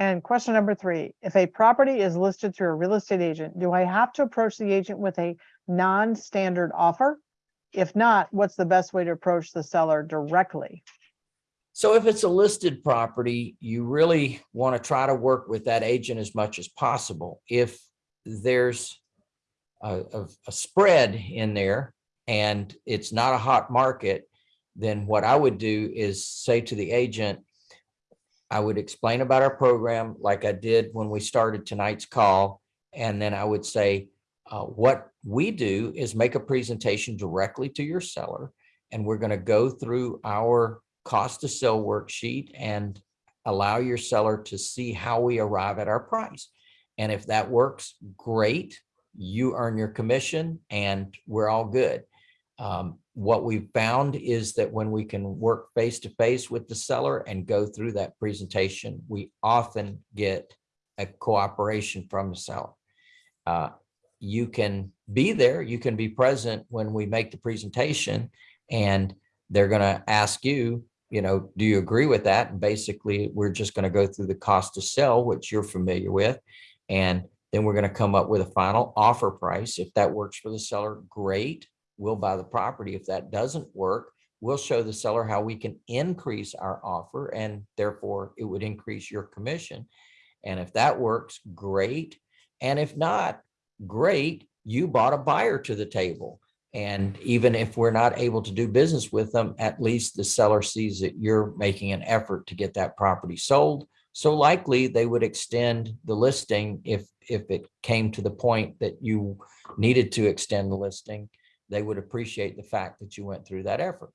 then question number three, if a property is listed through a real estate agent, do I have to approach the agent with a non-standard offer? If not, what's the best way to approach the seller directly? So if it's a listed property, you really want to try to work with that agent as much as possible. If there's a, a, a spread in there and it's not a hot market, then what I would do is say to the agent, I would explain about our program like I did when we started tonight's call. And then I would say, uh, what we do is make a presentation directly to your seller. And we're going to go through our cost to sell worksheet and allow your seller to see how we arrive at our price. And if that works, great. You earn your commission and we're all good. Um, what we've found is that when we can work face to face with the seller and go through that presentation, we often get a cooperation from the seller. Uh, you can be there, you can be present when we make the presentation and they're going to ask you, you know, do you agree with that? And basically, we're just going to go through the cost to sell, which you're familiar with. And then we're going to come up with a final offer price. If that works for the seller, great. We'll buy the property. If that doesn't work, we'll show the seller how we can increase our offer and therefore it would increase your commission. And if that works, great. And if not, great, you bought a buyer to the table. And even if we're not able to do business with them, at least the seller sees that you're making an effort to get that property sold. So likely they would extend the listing if, if it came to the point that you needed to extend the listing, they would appreciate the fact that you went through that effort.